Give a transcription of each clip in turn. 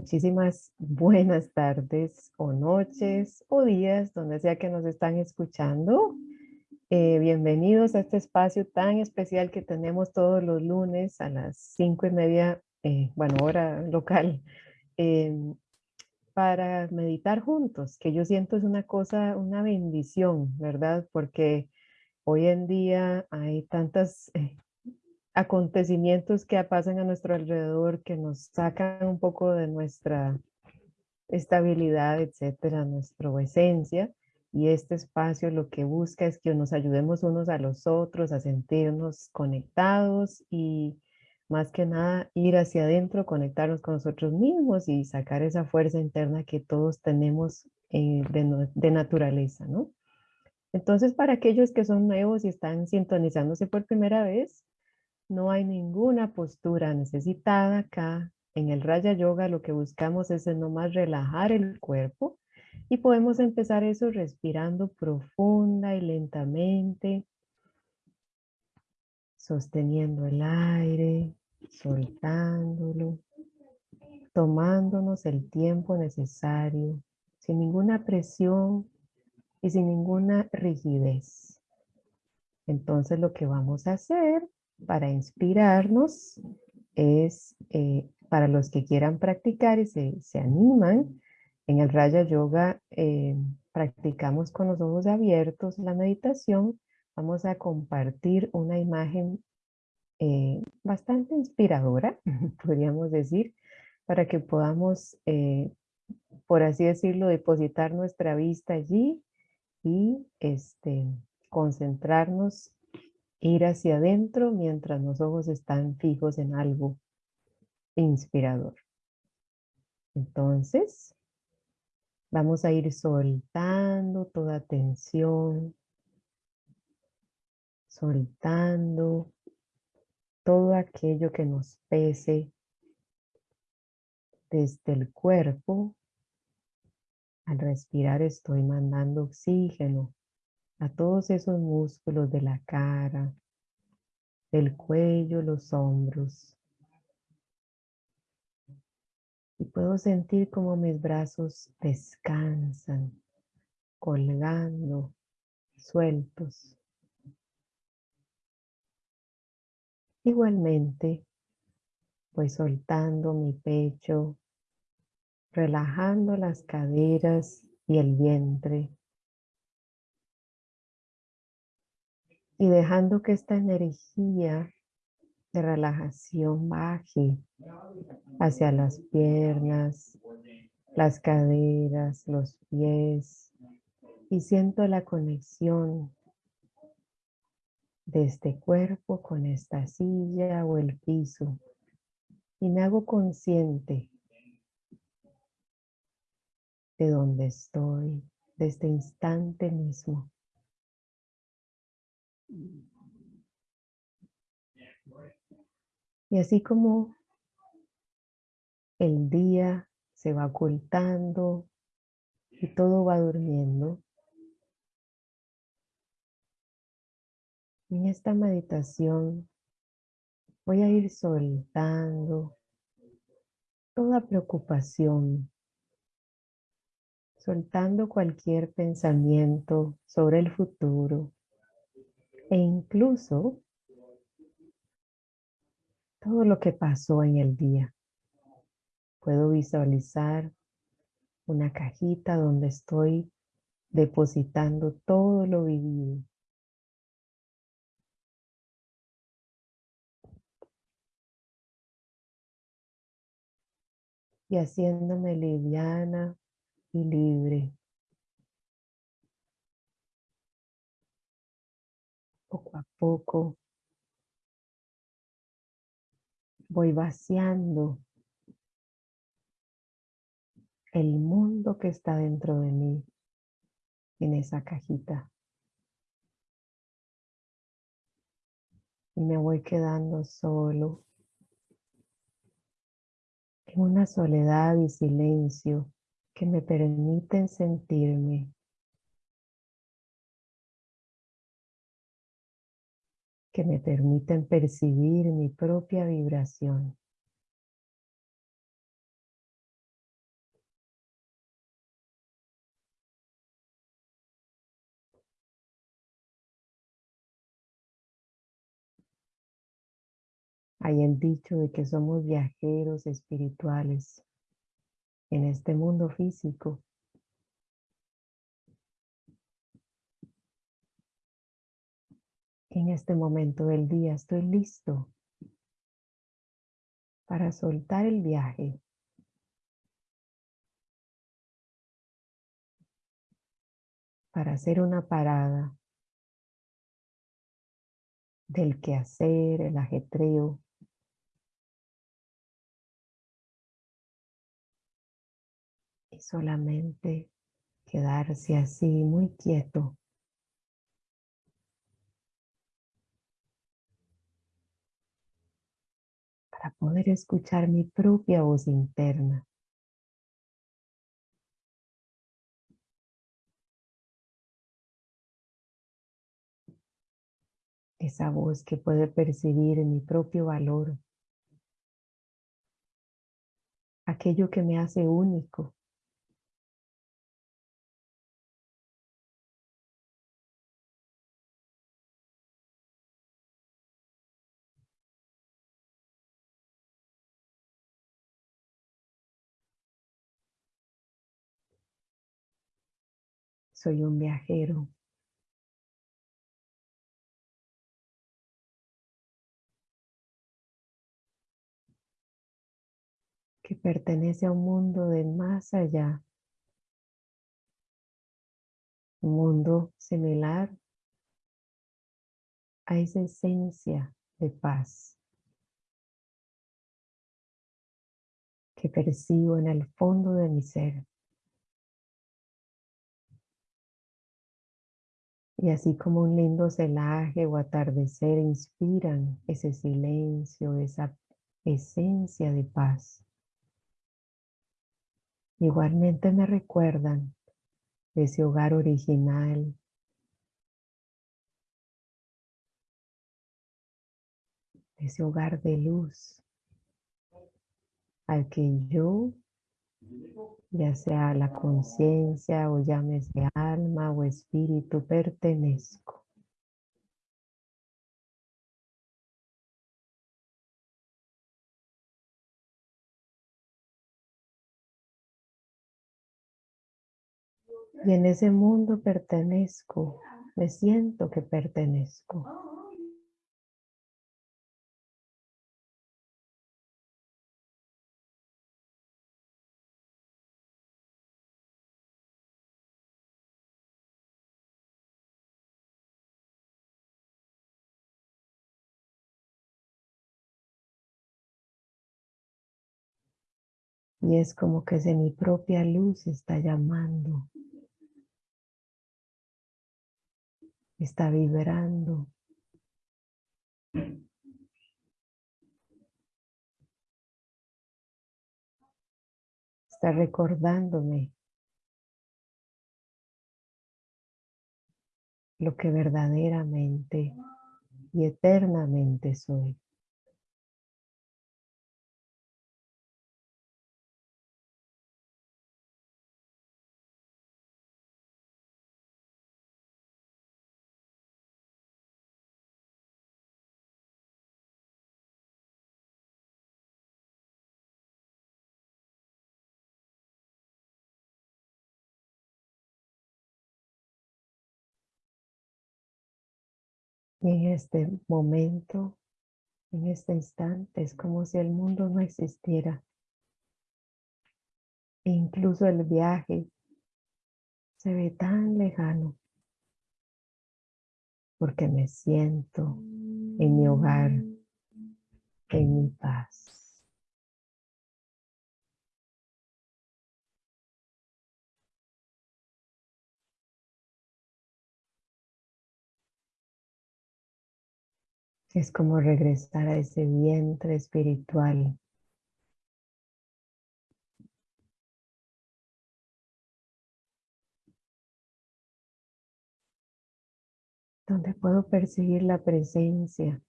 Muchísimas buenas tardes o noches o días, donde sea que nos están escuchando. Eh, bienvenidos a este espacio tan especial que tenemos todos los lunes a las cinco y media, eh, bueno, hora local, em, para meditar juntos, que yo siento es una cosa, una bendición, ¿verdad? Porque hoy en día hay tantas eh, acontecimientos que pasan a nuestro alrededor que nos sacan un poco de nuestra estabilidad, etcétera, nuestra esencia. Y este espacio lo que busca es que nos ayudemos unos a los otros a sentirnos conectados y más que nada ir hacia adentro, conectarnos con nosotros mismos y sacar esa fuerza interna que todos tenemos eh, de, de naturaleza, ¿no? Entonces, para aquellos que son nuevos y están sintonizándose por primera vez, no hay ninguna postura necesitada acá. En el Raya Yoga lo que buscamos es nomás relajar el cuerpo y podemos empezar eso respirando profunda y lentamente, sosteniendo el aire, soltándolo, tomándonos el tiempo necesario, sin ninguna presión y sin ninguna rigidez. Entonces lo que vamos a hacer para inspirarnos es eh, para los que quieran practicar y se, animan. En el Raya Yoga eh, practicamos con los ojos abiertos la meditación. Vamos a compartir una imagen eh, bastante inspiradora, podríamos decir, para que podamos, por así decirlo, depositar nuestra vista allí y este, concentrarnos ir hacia adentro mientras los ojos están fijos en algo inspirador. Entonces, vamos a ir soltando toda tensión, soltando todo aquello que nos pese desde el cuerpo. Al respirar estoy mandando oxígeno a todos esos músculos de la cara, del cuello, los hombros. Y puedo sentir como mis brazos descansan, colgando, sueltos. Igualmente, voy soltando mi pecho, relajando las caderas y el vientre. Y dejando que esta energía de relajación baje hacia las piernas, las caderas, los pies y siento la conexión de este cuerpo con esta silla o el piso y me hago consciente de dónde estoy, de este instante mismo. Y así como el día se va ocultando y todo va durmiendo, en esta meditación voy a ir soltando toda preocupación, soltando cualquier pensamiento sobre el futuro, e incluso todo lo que pasó en el día. Puedo visualizar una cajita donde estoy depositando todo lo vivido. Y haciéndome liviana y libre. Poco a poco voy vaciando el mundo que está dentro de mí en esa cajita. Y me voy quedando solo en una soledad y silencio que me permiten sentirme que me permiten percibir mi propia vibración. Hay el dicho de que somos viajeros espirituales en este mundo físico En este momento del día estoy listo para soltar el viaje. Para hacer una parada del quehacer, el ajetreo. Y solamente quedarse así muy quieto. Para poder escuchar mi propia voz interna. esa voz que puede percibir mi propio valor, aquello que me hace único. Soy un viajero. que pertenece a un mundo de más allá. Un mundo similar a esa esencia de paz que percibo en el fondo de mi ser. Y así como un lindo celaje o atardecer inspiran ese silencio, esa esencia de paz. Igualmente me recuerdan ese hogar original, ese hogar de luz al que yo, ya sea la conciencia o llámese alma o espíritu, pertenezco. Y en ese mundo pertenezco, me siento que pertenezco. Y es como que si mi propia luz está llamando. está vibrando. Está recordándome lo que verdaderamente y eternamente soy. En este momento, en este instante, es como si el mundo no existiera. E incluso el viaje se ve tan lejano porque me siento en mi hogar, en mi Es como regresar a ese vientre espiritual. Donde puedo percibir la presencia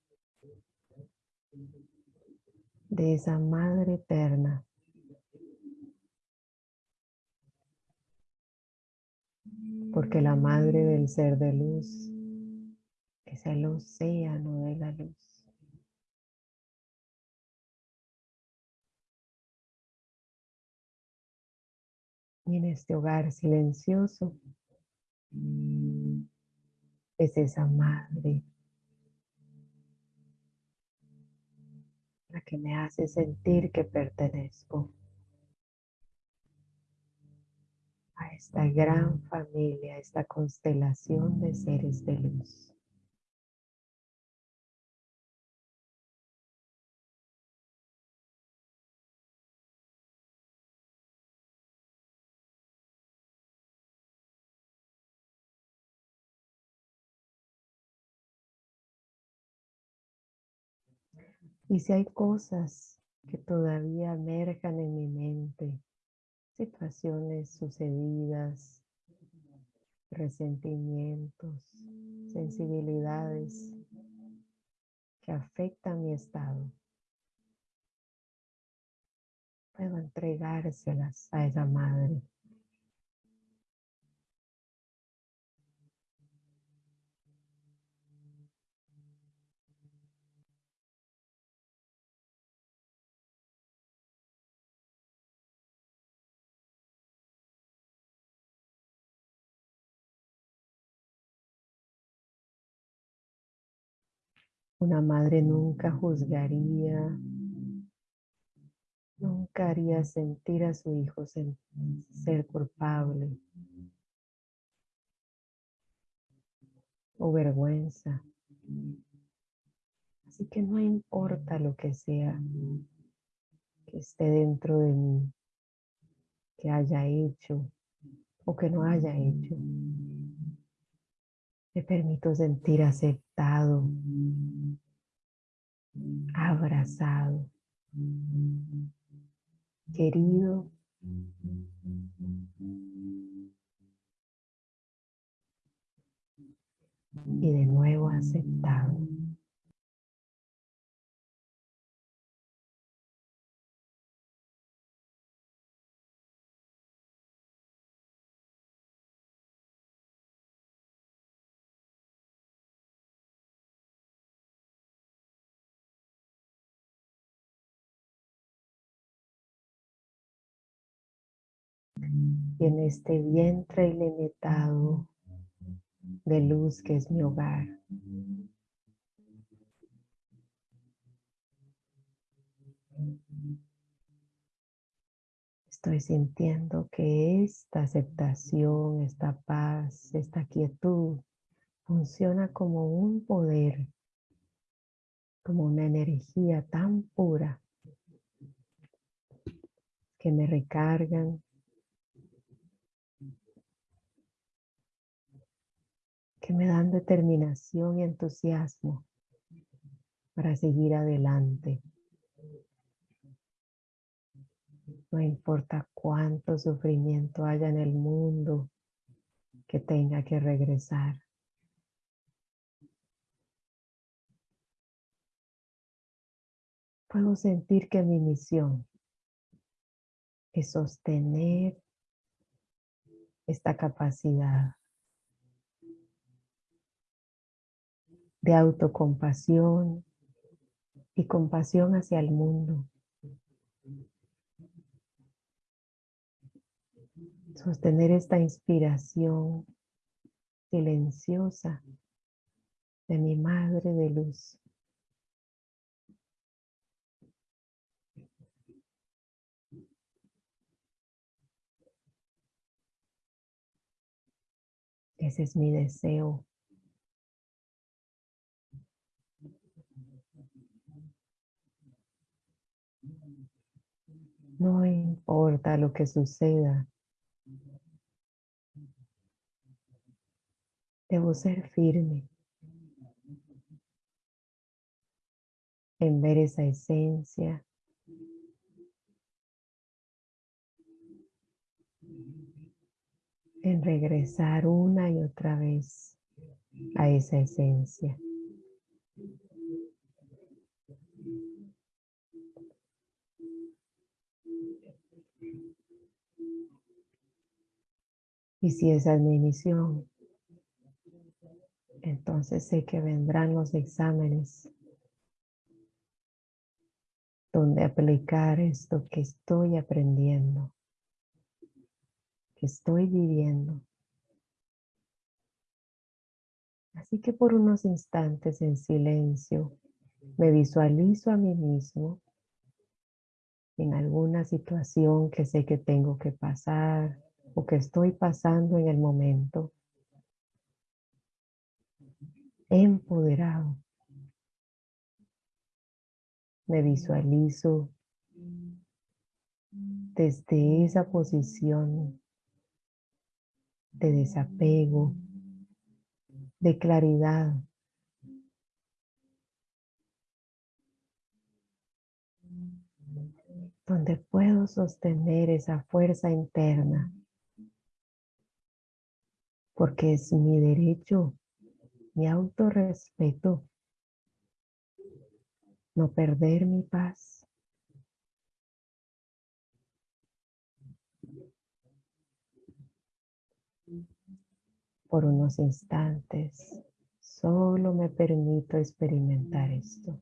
de esa Madre Eterna. Porque la Madre del Ser de Luz que es el océano de la luz. Y en este hogar silencioso mm, es esa madre la que me hace sentir que pertenezco a esta gran familia, a esta constelación de seres de luz. Y si hay cosas que todavía emerjan en mi mente, situaciones sucedidas, resentimientos, sensibilidades que afectan mi estado, puedo entregárselas a esa madre Una madre nunca juzgaría, nunca haría sentir a su hijo ser culpable o vergüenza. Así que no importa lo que sea que esté dentro de mí, que haya hecho o que no haya hecho. Me permito sentir aceptado, abrazado, querido y de nuevo aceptado. Y en este vientre ilimitado de luz que es mi hogar. Estoy sintiendo que esta aceptación, esta paz, esta quietud funciona como un poder, como una energía tan pura que me recargan, que me dan determinación y entusiasmo para seguir adelante. No importa cuánto sufrimiento haya en el mundo que tenga que regresar. Puedo sentir que mi misión es sostener esta capacidad de autocompasión y compasión hacia el mundo. Sostener esta inspiración silenciosa de mi Madre de Luz. Ese es mi deseo No importa lo que suceda. Debo ser firme en ver esa esencia. En regresar una y otra vez a esa esencia. Y si esa es mi misión, entonces sé que vendrán los exámenes donde aplicar esto que estoy aprendiendo que estoy viviendo. Así que por unos instantes en silencio me visualizo a mí mismo en alguna situación que sé que tengo que pasar o que estoy pasando en el momento. Empoderado. Me visualizo desde esa posición de desapego, de claridad. Donde puedo sostener esa fuerza interna. Porque es mi derecho, mi autorrespeto, no perder mi paz. por unos instantes, solo me permito experimentar esto.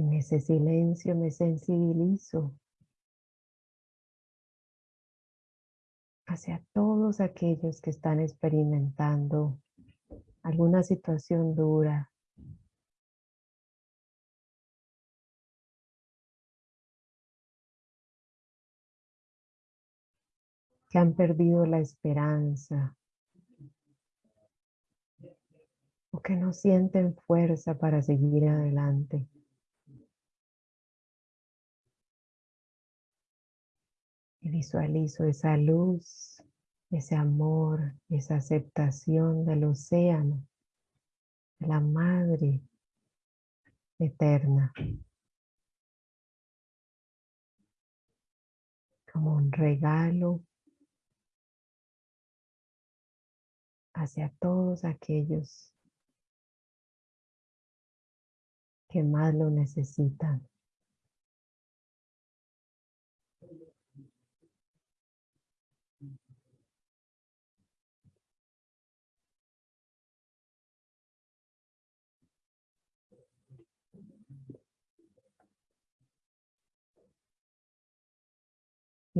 En ese silencio me sensibilizo hacia todos aquellos que están experimentando alguna situación dura. que han perdido la esperanza o que no sienten fuerza para seguir adelante. Y visualizo esa luz, ese amor, esa aceptación del océano, de la madre eterna. Como un regalo hacia todos aquellos que más lo necesitan.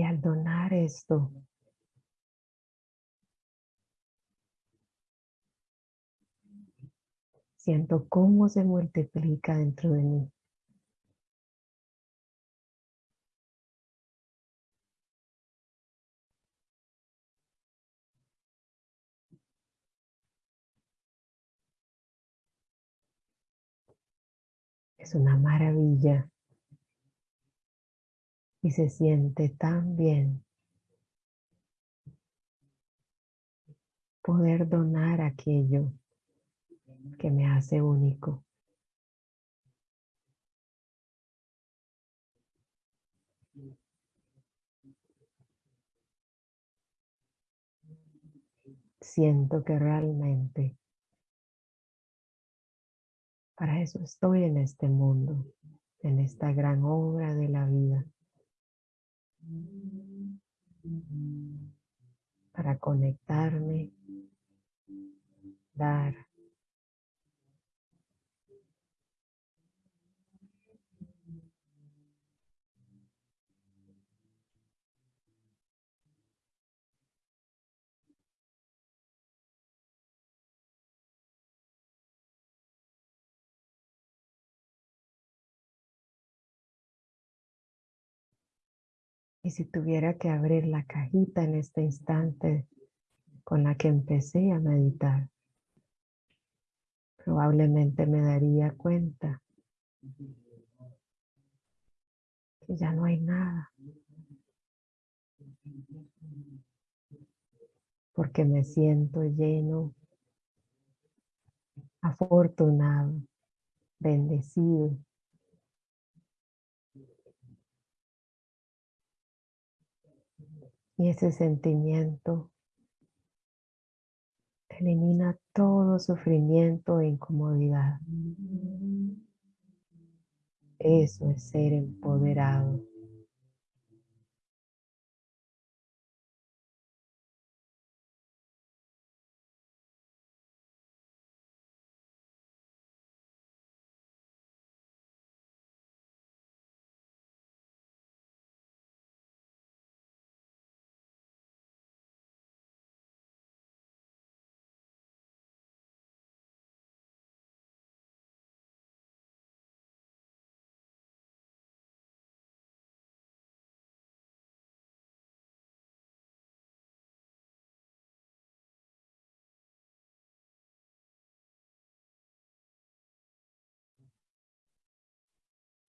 Y al donar esto, siento cómo se multiplica dentro de mí. Es una maravilla y se siente tan bien poder donar aquello que me hace único. Siento que realmente para eso estoy en este mundo, en esta gran obra de la vida. Para conectarme, dar. Y si tuviera que abrir la cajita en este instante con la que empecé a meditar, probablemente me daría cuenta que ya no hay nada. Porque me siento lleno, afortunado, bendecido. Y ese sentimiento elimina todo sufrimiento e incomodidad. Eso es ser empoderado.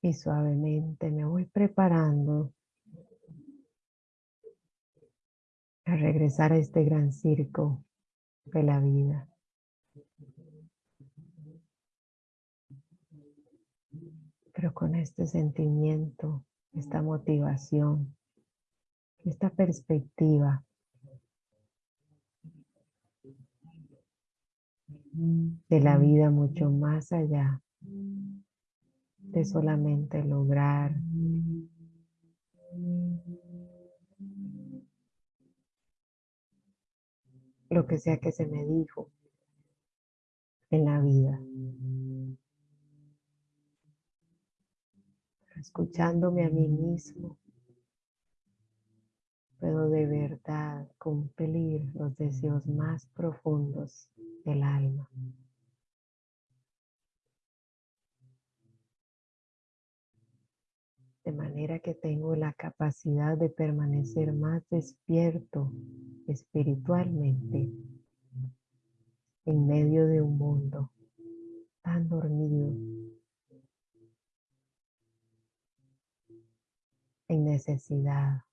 Y suavemente me voy preparando a regresar a este gran circo de la vida. Pero con este sentimiento, esta motivación, esta perspectiva de la vida mucho más allá de solamente lograr lo que sea que se me dijo en la vida. Escuchándome a mí mismo, puedo de verdad cumplir los deseos más profundos del alma. De manera que tengo la capacidad de permanecer más despierto espiritualmente en medio de un mundo tan dormido, en necesidad.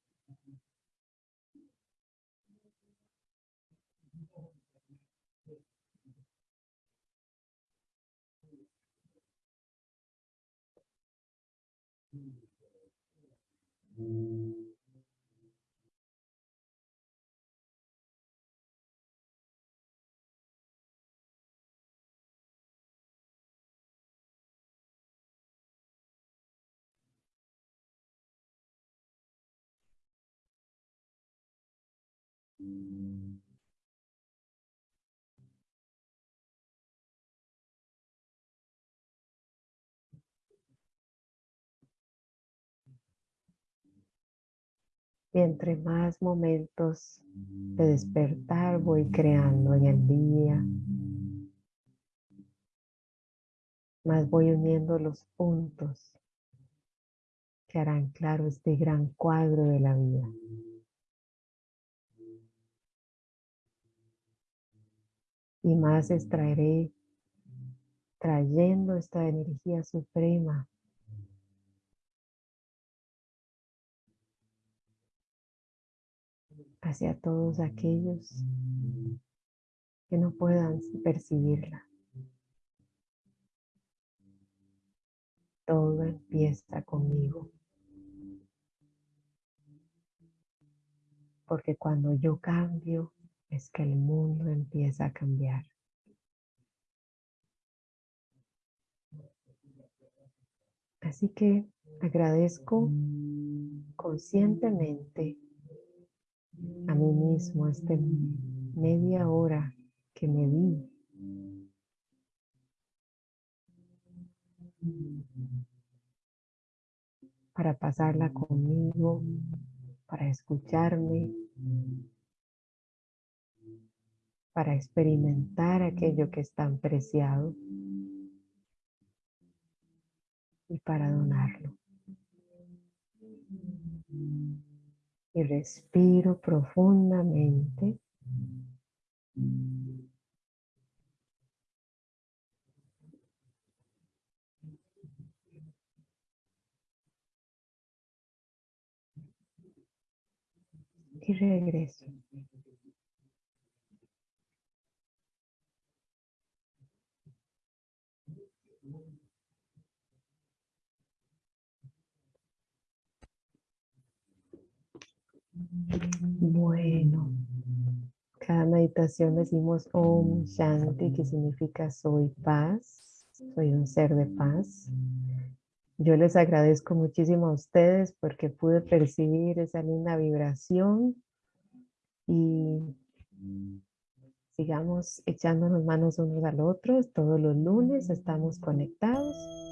Y entre más momentos de despertar voy creando en el día, más voy uniendo los puntos que harán claro este gran cuadro de la vida. Y más extraeré trayendo esta energía suprema hacia todos aquellos que no puedan percibirla. Todo empieza conmigo. Porque cuando yo cambio, es que el mundo empieza a cambiar. Así que agradezco conscientemente a mí mismo este media hora que me di para pasarla conmigo, para escucharme, para experimentar aquello que es tan preciado y para donarlo. Y respiro profundamente. Y regreso. Bueno, cada meditación decimos Om Shanti, que significa soy paz, soy un ser de paz. Yo les agradezco muchísimo a ustedes porque pude percibir esa linda vibración y sigamos echándonos manos unos al otro. Todos los lunes estamos conectados